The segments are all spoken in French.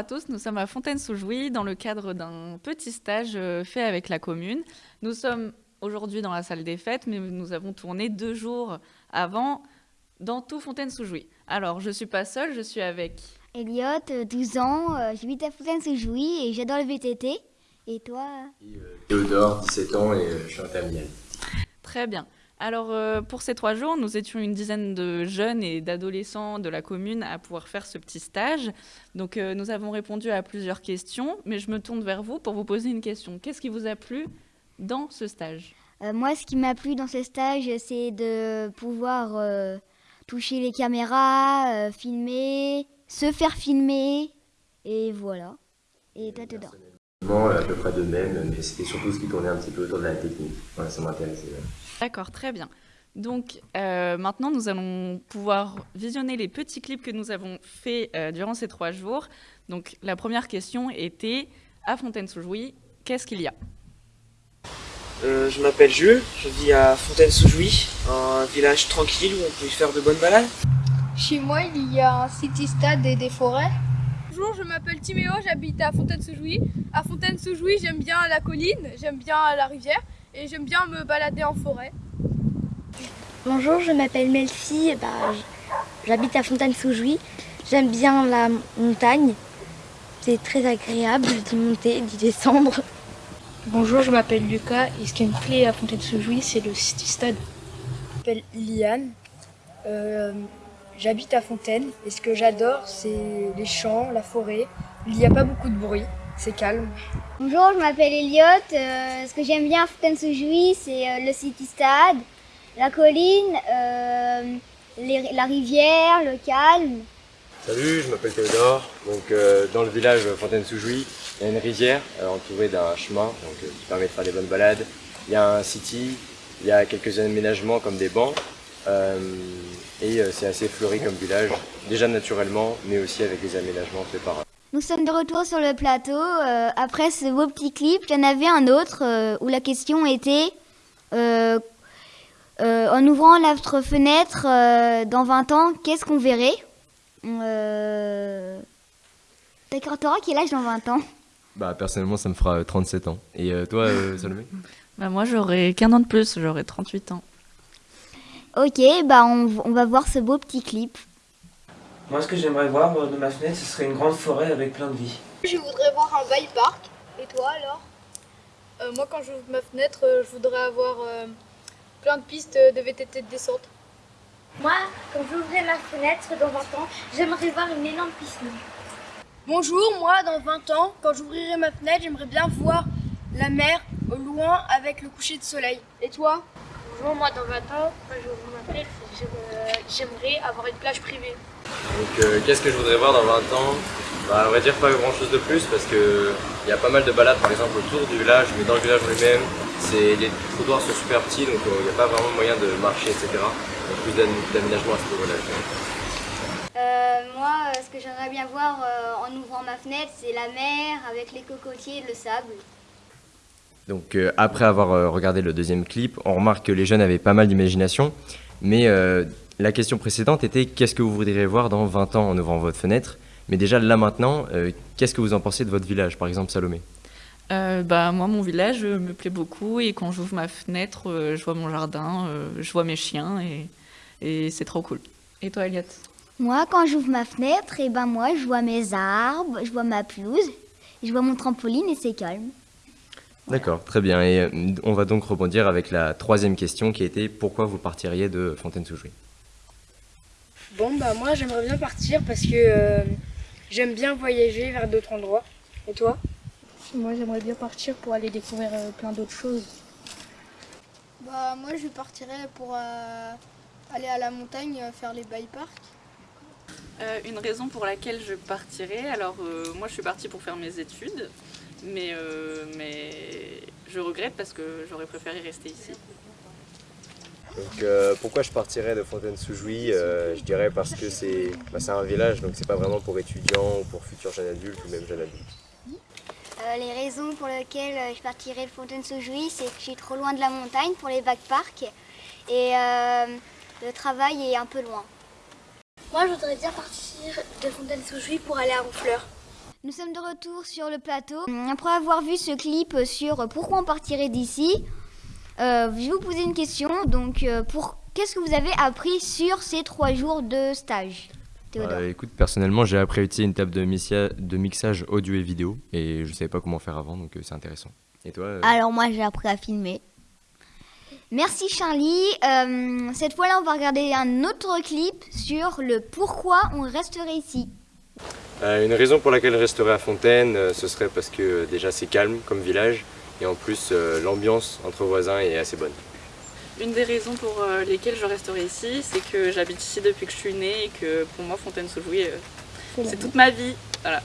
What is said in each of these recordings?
à tous, nous sommes à Fontaine-sous-Jouy dans le cadre d'un petit stage euh, fait avec la commune. Nous sommes aujourd'hui dans la salle des fêtes, mais nous avons tourné deux jours avant dans tout Fontaine-sous-Jouy. Alors, je ne suis pas seule, je suis avec... Elliot, 12 ans, euh, j'habite à Fontaine-sous-Jouy et j'adore le VTT. Et toi? Et, euh, Théodore, 17 ans et je suis en terminale. Très bien. Alors, euh, pour ces trois jours, nous étions une dizaine de jeunes et d'adolescents de la commune à pouvoir faire ce petit stage. Donc, euh, nous avons répondu à plusieurs questions, mais je me tourne vers vous pour vous poser une question. Qu'est-ce qui vous a plu dans ce stage? Euh, Moi, ce qui m'a plu dans ce stage, c'est de pouvoir toucher les caméras, filmer, se faire filmer, et voilà. Et toi, dedans à peu près de même, mais c'était surtout ce qui tournait un petit peu autour de la technique. Voilà, ça m'intéressait. D'accord, très bien. Donc euh, maintenant, nous allons pouvoir visionner les petits clips que nous avons faits euh, durant ces trois jours. Donc la première question était, à Fontaine-sous-Jouy, qu'est-ce qu'il y a? Euh, Je m'appelle Jules, je vis à Fontaine-sous-Jouy, un village tranquille où on peut y faire de bonnes balades. Chez moi, il y a un city-stade et des forêts. Bonjour, je m'appelle Timéo, j'habite à Fontaine-sous-Jouy. À Fontaine-sous-Jouy, j'aime bien la colline, j'aime bien la rivière et j'aime bien me balader en forêt. Bonjour, je m'appelle Melfi, bah, j'habite à Fontaine-sous-Jouy. J'aime bien la montagne, c'est très agréable d'y monter, d'y descendre. Bonjour, je m'appelle Lucas et ce qui me plaît à Fontaine-sous-Jouy, c'est le City Stade. Je m'appelle Liane, euh, j'habite à Fontaine et ce que j'adore, c'est les champs, la forêt. Il n'y a pas beaucoup de bruit c'est calme. Bonjour, je m'appelle Elliot. Euh, ce que j'aime bien à Fontaine-sous-Jouy, c'est euh, le City Stade, la colline, euh, la rivière, le calme. Salut, je m'appelle Théodore. Donc, dans le village Fontaine-sous-Jouy, il y a une rivière entourée d'un chemin donc, qui permet de faire des bonnes balades. Il y a un city, il y a quelques aménagements comme des bancs. et c'est assez fleuri comme village, déjà naturellement, mais aussi avec des aménagements faits par nous sommes de retour sur le plateau. Euh, après ce beau petit clip, il y en avait un autre euh, où la question était euh, en ouvrant notre fenêtre dans 20 ans, qu'est-ce qu'on verrait D'accord, t'auras quel âge dans 20 ans Bah personnellement, ça me fera 37 ans. Et toi, Salomé bah, Moi, j'aurai qu'un an de plus, j'aurai 38 ans. Ok, bah on, on va voir ce beau petit clip. Moi, ce que j'aimerais voir de ma fenêtre, ce serait une grande forêt avec plein de vie. Je voudrais voir un bike park. Et toi, alors? Euh, Moi, quand j'ouvre ma fenêtre, euh, je voudrais avoir euh, plein de pistes de VTT de descente. Moi, quand j'ouvrirai ma fenêtre dans 20 ans, j'aimerais voir une énorme piscine. Bonjour, moi, dans 20 ans, quand j'ouvrirai ma fenêtre, j'aimerais bien voir la mer au loin avec le coucher de soleil. Et toi? Bonjour, moi, dans 20 ans, quand j'ouvrirai ma fenêtre, j'aimerais avoir une plage privée. Donc euh, qu'est-ce que je voudrais voir dans 20 ans? Bah, On va dire pas grand chose de plus parce qu'il y a pas mal de balades par exemple autour du village, mais dans le village lui-même, les trottoirs sont super petits donc il n'y a pas vraiment moyen de marcher etc. Donc plus d'aménagement à ce niveau-là. Euh, moi, ce que j'aimerais bien voir euh, en ouvrant ma fenêtre, c'est la mer avec les cocotiers et le sable. Donc après avoir regardé le deuxième clip, on remarque que les jeunes avaient pas mal d'imagination, mais la question précédente était qu'est-ce que vous voudriez voir dans 20 ans en ouvrant votre fenêtre? Mais déjà là maintenant, euh, qu'est-ce que vous en pensez de votre village, par exemple Salomé? Euh, bah, Moi, mon village me plaît beaucoup. Et quand j'ouvre ma fenêtre, euh, je vois mon jardin, je vois mes chiens et, et c'est trop cool. Et toi, Elliot Moi, quand j'ouvre ma fenêtre, et eh ben moi, je vois mes arbres, je vois ma pelouse, je vois mon trampoline et c'est calme. D'accord, très bien. Et on va donc rebondir avec la troisième question qui était pourquoi vous partiriez de Fontaine-sous-Jouy? Bon, bah moi j'aimerais bien partir parce que euh, j'aime bien voyager vers d'autres endroits. Et toi? Moi j'aimerais bien partir pour aller découvrir euh, plein d'autres choses. Bah moi je partirais pour euh, aller à la montagne faire les bike parks. une raison pour laquelle je partirais, alors moi je suis partie pour faire mes études, mais, mais je regrette parce que j'aurais préféré rester ici. Donc euh, pourquoi je partirais de Fontaine-sous-Jouy euh, Je dirais parce que bah, c'est un village, donc c'est pas vraiment pour étudiants ou pour futurs jeunes adultes ou même jeunes adultes. Euh, les raisons pour lesquelles je partirais de Fontaine-sous-Jouy, c'est que je suis trop loin de la montagne pour les backparks et le travail est un peu loin. Moi, je voudrais bien partir de Fontaine-sous-Jouy pour aller à Honfleur. Nous sommes de retour sur le plateau. Après avoir vu ce clip sur pourquoi on partirait d'ici, euh, je vais vous poser une question. Donc, euh, pour qu'est-ce que vous avez appris sur ces trois jours de stage Théodore Euh, écoute, personnellement, j'ai appris à utiliser une table de, mixia- de mixage audio et vidéo et je savais pas comment faire avant, donc c'est intéressant. Et toi Alors moi j'ai appris à filmer. Merci Charlie. Euh, cette fois-là on va regarder un autre clip sur le pourquoi on resterait ici. Euh, Une raison pour laquelle je resterai à Fontaine, euh, ce serait parce que euh, déjà c'est calme comme village et en plus euh, l'ambiance entre voisins est assez bonne. Une des raisons pour euh, lesquelles je resterai ici, c'est que j'habite ici depuis que je suis née et que pour moi Fontaine-sous-Jouy, euh, c'est toute ma vie. Voilà.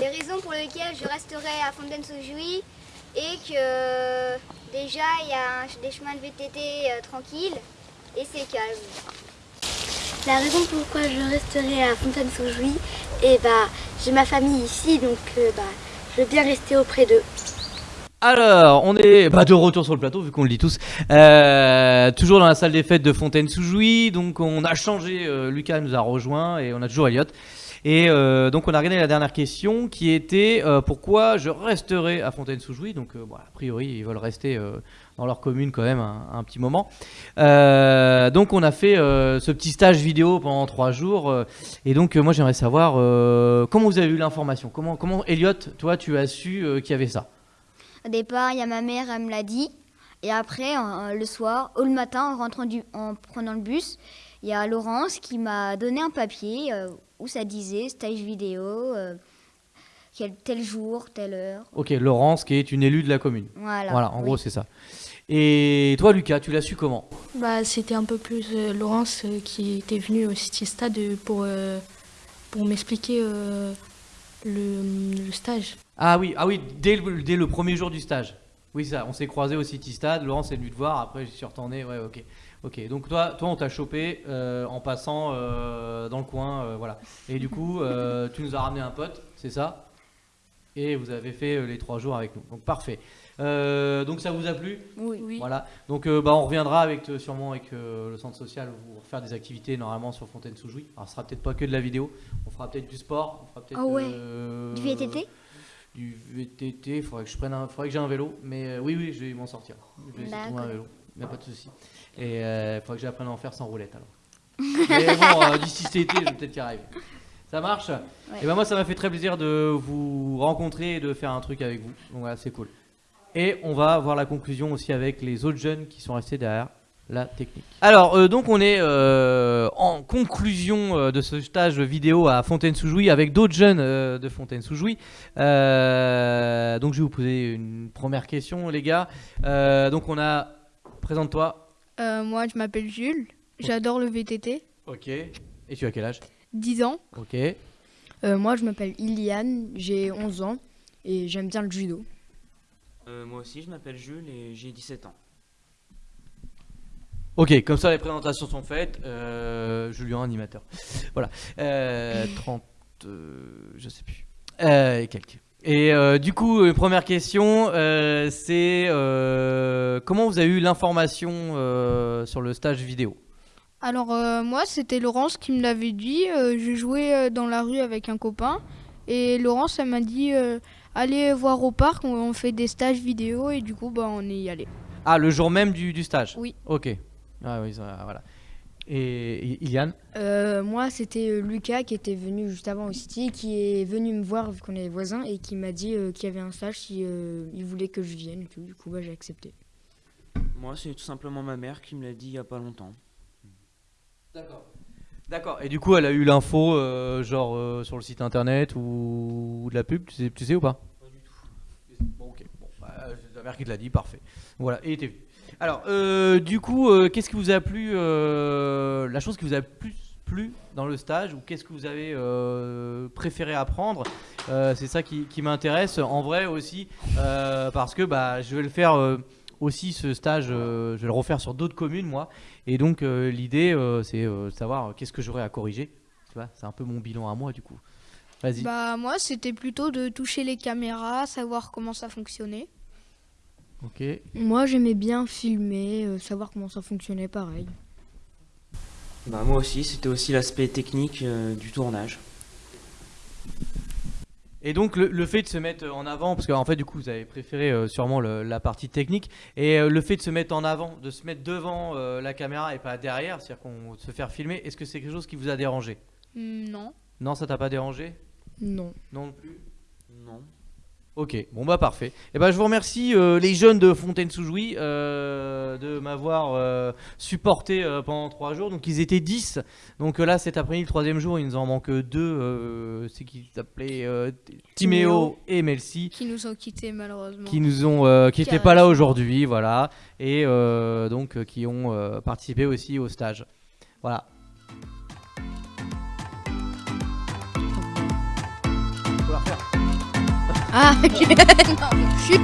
Les raisons pour lesquelles je resterai à Fontaine-sous-Jouy et que déjà il y a un- des chemins de VTT euh, tranquilles et c'est calme. La raison pourquoi je resterai à Fontaine-sous-Jouy, et bah, j'ai ma famille ici, donc euh, bah, je veux bien rester auprès d'eux. Alors, on est bah, de retour sur le plateau, vu qu'on le dit tous. Euh, toujours dans la salle des fêtes de Fontaine-sous-Jouy. Donc, on a changé. euh, Lucas nous a rejoint et on a toujours Elliot. Et euh, donc, on a regardé la dernière question qui était euh, pourquoi je resterai à Fontaine-sous-Jouy? Donc, euh, a priori, ils veulent rester dans leur commune quand même un, petit moment. Donc, on a fait ce petit stage vidéo pendant trois jours. et donc, moi, j'aimerais savoir comment vous avez eu l'information? Comment, Elliot, toi, tu as su qu'il y avait ça? Au départ il y a ma mère, elle me l'a dit. Et après le soir ou le matin en rentrant du, en prenant le bus, il y a Laurence qui m'a donné un papier euh, où ça disait stage vidéo, euh, quel, tel jour, telle heure. Ok, Laurence, qui est une élue de la commune. Voilà. Voilà, en oui. gros, c'est ça. Et toi, Lucas, tu l'as su comment? Bah, c'était un peu plus euh, Laurence euh, qui était venue au City Stade pour, euh, pour m'expliquer euh, le, le stage. Ah oui, ah oui dès, le, dès le premier jour du stage. Oui, ça, on s'est croisés au City Stade. Laurence est venue te voir. Après, je suis retourné. Ouais, ok. Ok, donc toi, toi on t'a chopé euh, en passant euh, dans le coin. euh, voilà. Et du coup, euh, tu nous as ramené un pote, c'est ça? Et vous avez fait euh, les trois jours avec nous. Donc, parfait. Euh, donc, ça vous a plu? Oui. Voilà. Donc, euh, bah, on reviendra avec, sûrement avec euh, le centre social pour faire des activités normalement sur Fontaine-sous-Jouy. Alors, ce sera peut-être pas que de la vidéo. On fera peut-être du sport. On fera peut-être. Ah ouais. euh, Du VTT Du VTT. Il faudrait que je prenne un. Faudrait que j'ai un vélo. Mais euh, oui, oui, je vais m'en sortir. Je vais essayer de trouver un vélo. Il n'y a pas de souci. Et il faudrait que j'apprenne à en faire sans roulette alors. Mais bon, euh, d'ici cet été, je vais peut-être y arriver. Ça marche? Et ben moi, ça m'a fait très plaisir de vous rencontrer et de faire un truc avec vous. Donc voilà, c'est cool. Et on va voir la conclusion aussi avec les autres jeunes qui sont restés derrière la technique. Alors, euh, donc on est euh, en conclusion euh, de ce stage vidéo à Fontaine-sous-Jouy avec d'autres jeunes euh, de Fontaine-sous-Jouy. Euh, donc je vais vous poser une première question, les gars. Euh, donc on a, présente-toi. Euh, moi, je m'appelle Jules. J'adore le VTT. Ok. Et tu as quel âge? 10 ans. Ok. Euh, moi, je m'appelle Iliane, j'ai 11 ans et j'aime bien le judo. Euh, moi aussi, je m'appelle Jules et j'ai 17 ans. Ok, comme ça les présentations sont faites. Euh, Julien, animateur. Voilà. Euh, 30, euh, je sais plus. Euh, et quelques. Et euh, du coup, première question, c'est comment vous avez eu l'information sur le stage vidéo? Alors, moi, c'était Laurence qui me l'avait dit. Je jouais dans la rue avec un copain. Et Laurence, elle m'a dit allez voir au parc, on, on fait des stages vidéo. Et du coup, bah, on est y allé. Ah, le jour même du, du stage? Oui. Ok. Ah oui, ça, voilà. Et, Iliane Euh, moi, c'était euh, Lucas qui était venu juste avant au City, qui est venu me voir vu qu'on est voisins et qui m'a dit euh, qu'il y avait un stage si euh, il voulait que je vienne et tout. Du coup, bah, j'ai accepté. Moi, c'est tout simplement ma mère qui me l'a dit il y a pas longtemps. D'accord. D'accord. Et du coup, elle a eu l'info, euh, genre euh, sur le site internet ou, ou de la pub, tu sais, tu sais ou pas? Pas du tout. Bon, ok. Bon, bah, c'est ta mère qui te l'a dit, parfait. Voilà, et t'es venu. Alors, euh, du coup, euh, qu'est-ce qui vous a plu euh, La chose qui vous a plus plu dans le stage ou qu'est-ce que vous avez préféré apprendre C'est ça qui, m'intéresse en vrai aussi parce que bah, je vais le faire aussi ce stage, je vais le refaire sur d'autres communes moi et donc l'idée c'est de savoir qu'est-ce que j'aurais à corriger. Tu vois, c'est un peu mon bilan à moi du coup. Vas-y. Bah, moi, c'était plutôt de toucher les caméras, savoir comment ça fonctionnait. Ok. Moi, j'aimais bien filmer, euh, savoir comment ça fonctionnait pareil. Bah, moi aussi, c'était aussi l'aspect technique euh, du tournage. Et donc le, le fait de se mettre en avant, parce qu'en fait du coup vous avez préféré euh, sûrement le- la partie technique, et euh, le fait de se mettre en avant, de se mettre devant euh, la caméra et pas derrière, c'est-à-dire qu'on se faire filmer, est-ce que c'est quelque chose qui vous a dérangé? Hmm, Non. Non, ça t'a pas dérangé? Non. Non plus? Non. Ok, bon bah parfait. Et ben je vous remercie euh, les jeunes de Fontaine-sous-Jouy euh, de m'avoir euh, supporté pendant trois jours. Donc ils étaient 10. Donc là cet après-midi, le troisième jour, il nous en manque deux. c'est qui s'appelaient euh, Timéo et Melcy Qui nous ont quittés malheureusement. qui nous ont qui Qui étaient pas là aujourd'hui, voilà, et donc qui ont participé aussi au stage. Voilà. Ah, ok. non, chut.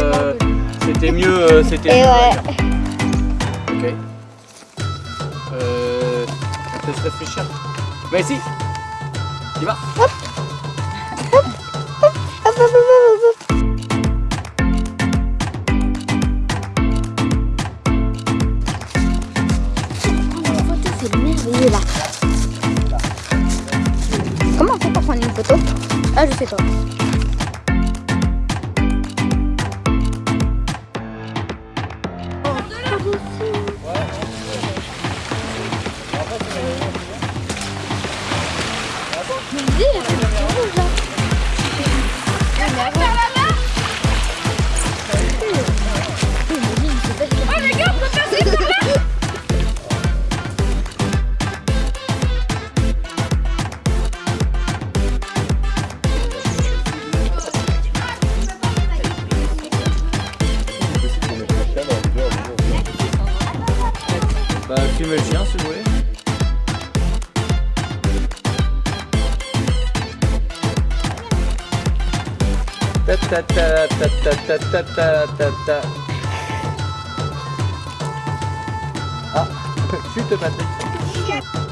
Euh, c'était mieux, euh, c'était. Mieux, ouais. Ok. Laisse réfléchir. Mais ici, il va. C'est merveilleux là. Comment on fait pour prendre une photo? Ah, je sais pas. Ta ta ta ta. Ah, chute Patrick.